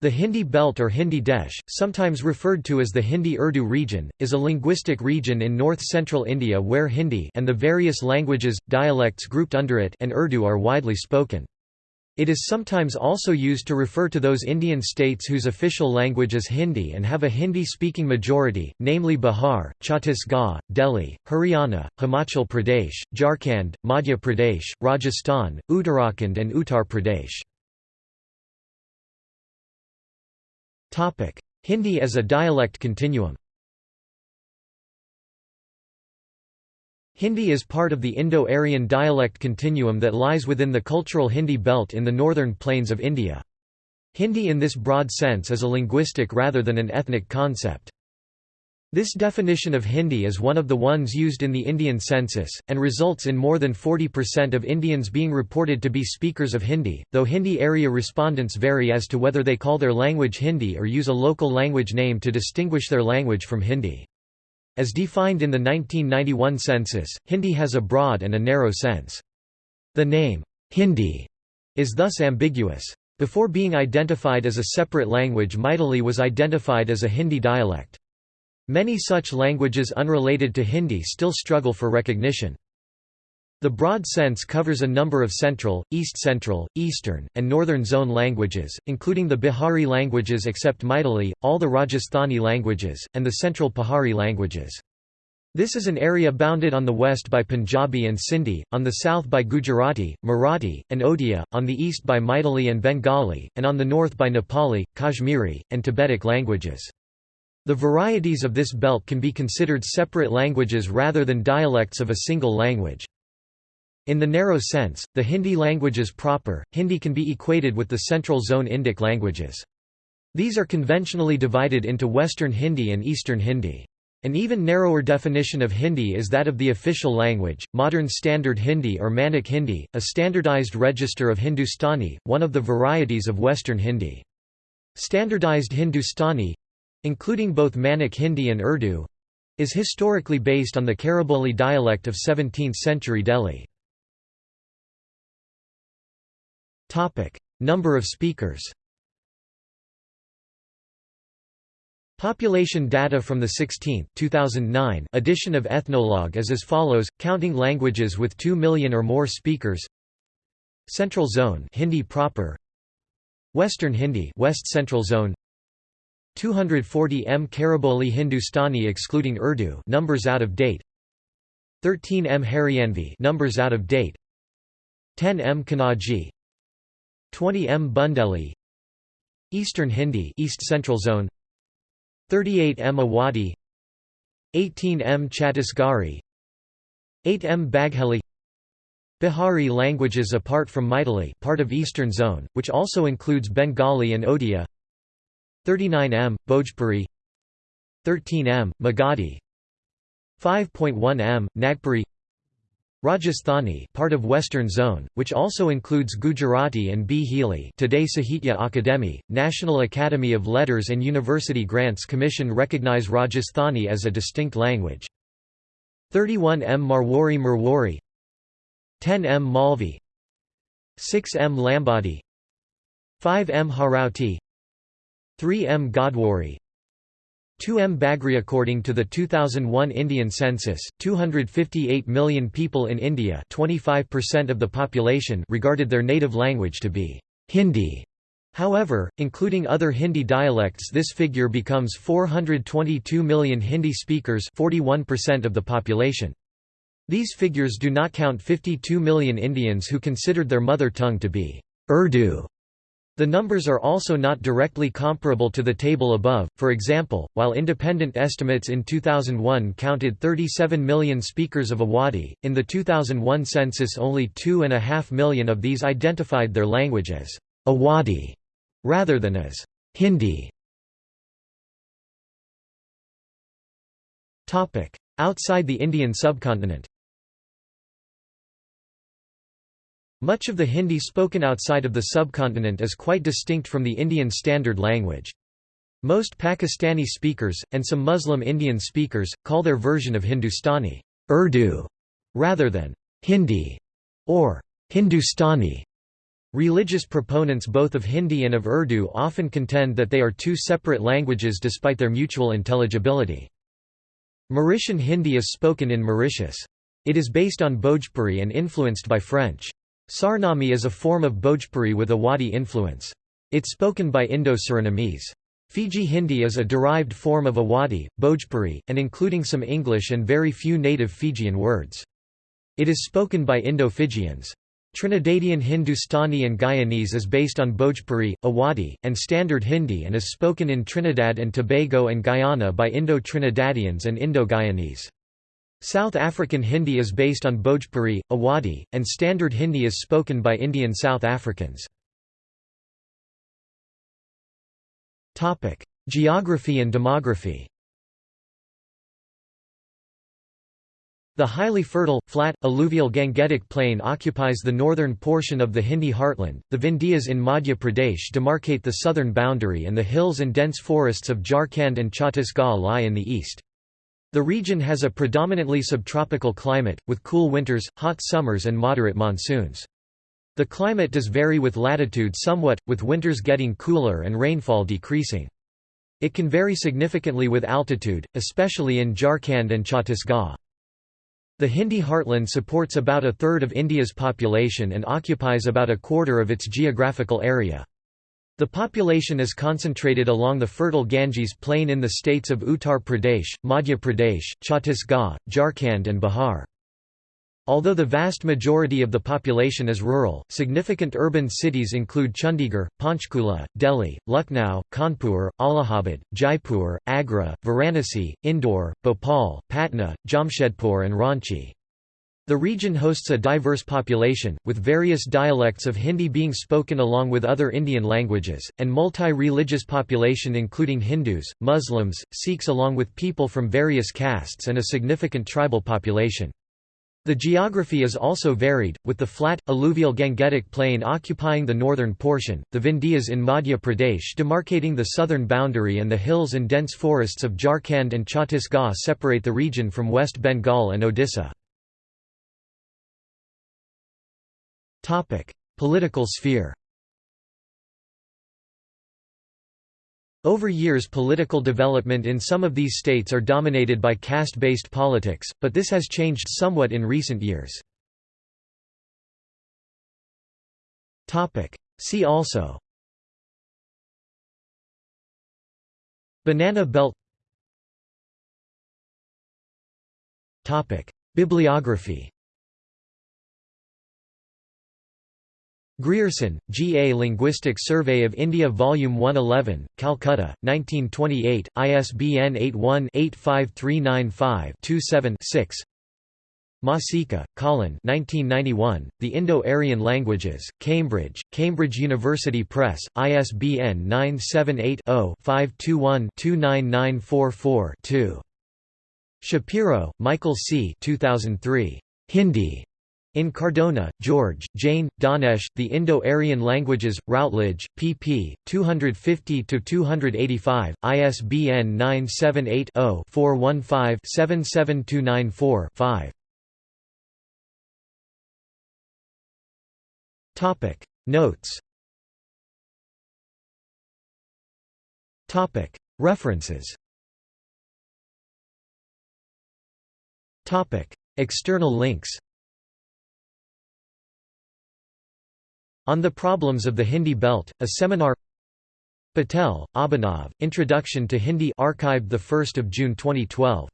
The Hindi Belt or Hindi Desh, sometimes referred to as the Hindi-Urdu region, is a linguistic region in north-central India where Hindi and the various languages, dialects grouped under it and Urdu are widely spoken. It is sometimes also used to refer to those Indian states whose official language is Hindi and have a Hindi-speaking majority, namely Bihar, Chhattisgarh, Delhi, Haryana, Himachal Pradesh, Jharkhand, Madhya Pradesh, Rajasthan, Uttarakhand and Uttar Pradesh. Hindi as a dialect continuum Hindi is part of the Indo-Aryan dialect continuum that lies within the cultural Hindi belt in the northern plains of India. Hindi in this broad sense is a linguistic rather than an ethnic concept. This definition of Hindi is one of the ones used in the Indian census, and results in more than 40% of Indians being reported to be speakers of Hindi, though Hindi area respondents vary as to whether they call their language Hindi or use a local language name to distinguish their language from Hindi. As defined in the 1991 census, Hindi has a broad and a narrow sense. The name, Hindi, is thus ambiguous. Before being identified as a separate language Maithili was identified as a Hindi dialect. Many such languages unrelated to Hindi still struggle for recognition. The broad sense covers a number of Central, East Central, Eastern, and Northern Zone languages, including the Bihari languages except Maithili, all the Rajasthani languages, and the Central Pahari languages. This is an area bounded on the west by Punjabi and Sindhi, on the south by Gujarati, Marathi, and Odia, on the east by Maithili and Bengali, and on the north by Nepali, Kashmiri, and Tibetic languages. The varieties of this belt can be considered separate languages rather than dialects of a single language. In the narrow sense, the Hindi languages proper, Hindi can be equated with the Central Zone Indic languages. These are conventionally divided into Western Hindi and Eastern Hindi. An even narrower definition of Hindi is that of the official language, Modern Standard Hindi or Manak Hindi, a standardized register of Hindustani, one of the varieties of Western Hindi. Standardized Hindustani including both Manak Hindi and Urdu is historically based on the Khariboli dialect of 17th-century Delhi. Number of speakers. Population data from the 16th 2009 edition of Ethnologue is as follows, counting languages with 2 million or more speakers. Central Zone Hindi proper. Western Hindi West Central Zone 240 M Khariboli Hindustani excluding Urdu numbers out of date 13 M Haryanvi numbers out of date 10 M Kannauji 20 M Bundeli Eastern Hindi East Central Zone 38 M Awadhi 18 M Chhattisgarhi 8 M Bagheli. Bihari languages apart from Maithili part of Eastern Zone, which also includes Bengali and Odia 39 m, Bhojpuri. 13 m, Magadhi. 5.1 m, Nagpuri. Rajasthani part of Western Zone, which also includes Gujarati and Bhili today Sahitya Akademi, National Academy of Letters and University Grants Commission recognize Rajasthani as a distinct language. 31 m Marwari Marwari. 10 m Malvi. 6 m Lambadi. 5 m Harauti 3M Godwari 2M Bagri According to the 2001 Indian census, 258 million people in India 25% of the population regarded their native language to be Hindi. However, including other Hindi dialects this figure becomes 422 million Hindi speakers 41% of the population. These figures do not count 52 million Indians who considered their mother tongue to be Urdu the numbers are also not directly comparable to the table above, for example, while independent estimates in 2001 counted 37 million speakers of Awadhi, in the 2001 census only 2.5 million of these identified their language as Awadhi, rather than as Hindi. Outside the Indian subcontinent Much of the Hindi spoken outside of the subcontinent is quite distinct from the Indian Standard language. Most Pakistani speakers, and some Muslim Indian speakers, call their version of Hindustani Urdu, rather than Hindi or Hindustani. Religious proponents both of Hindi and of Urdu often contend that they are two separate languages despite their mutual intelligibility. Mauritian Hindi is spoken in Mauritius. It is based on Bhojpuri and influenced by French. Sarnami is a form of Bhojpuri with Awadhi influence. It's spoken by Indo-Surinamese. Fiji Hindi is a derived form of Awadhi, Bhojpuri, and including some English and very few native Fijian words. It is spoken by Indo-Fijians. Trinidadian Hindustani and Guyanese is based on Bhojpuri, Awadhi, and Standard Hindi and is spoken in Trinidad and Tobago and Guyana by Indo-Trinidadians and Indo-Guyanese. South African Hindi is based on Bhojpuri, Awadhi, and Standard Hindi is spoken by Indian South Africans. Geography and demography The highly fertile, flat, alluvial Gangetic Plain occupies the northern portion of the Hindi heartland, the Vindhyas in Madhya Pradesh demarcate the southern boundary and the hills and dense forests of Jharkhand and Chhattisgarh lie in the east. The region has a predominantly subtropical climate, with cool winters, hot summers and moderate monsoons. The climate does vary with latitude somewhat, with winters getting cooler and rainfall decreasing. It can vary significantly with altitude, especially in Jharkhand and Chhattisgarh. The Hindi heartland supports about a third of India's population and occupies about a quarter of its geographical area. The population is concentrated along the fertile Ganges plain in the states of Uttar Pradesh, Madhya Pradesh, Chhattisgarh, Jharkhand and Bihar. Although the vast majority of the population is rural, significant urban cities include Chandigarh, Panchkula, Delhi, Lucknow, Kanpur, Allahabad, Jaipur, Agra, Varanasi, Indore, Bhopal, Patna, Jamshedpur and Ranchi. The region hosts a diverse population, with various dialects of Hindi being spoken along with other Indian languages, and multi-religious population including Hindus, Muslims, Sikhs along with people from various castes and a significant tribal population. The geography is also varied, with the flat, alluvial Gangetic Plain occupying the northern portion, the Vindhyas in Madhya Pradesh demarcating the southern boundary and the hills and dense forests of Jharkhand and Chhattisgarh separate the region from West Bengal and Odisha. Political sphere Over years political development in some of these states are dominated by caste-based politics, but this has changed somewhat in recent years. See also Banana belt Bibliography Grierson, G. A Linguistic Survey of India Volume 111, Calcutta, 1928, ISBN 81-85395-27-6 Masica, Colin 1991, The Indo-Aryan Languages, Cambridge, Cambridge University Press, ISBN 978-0-521-29944-2. Shapiro, Michael C. 2003. Hindi. In Cardona, George, Jain, Dhanesh, The Indo-Aryan Languages, Routledge, pp. 250–285, ISBN 978 0 415 77294 5. Notes. References. External links On the Problems of the Hindi Belt, a seminar. Patel, Abhinav, Introduction to Hindi archived 1 June 2012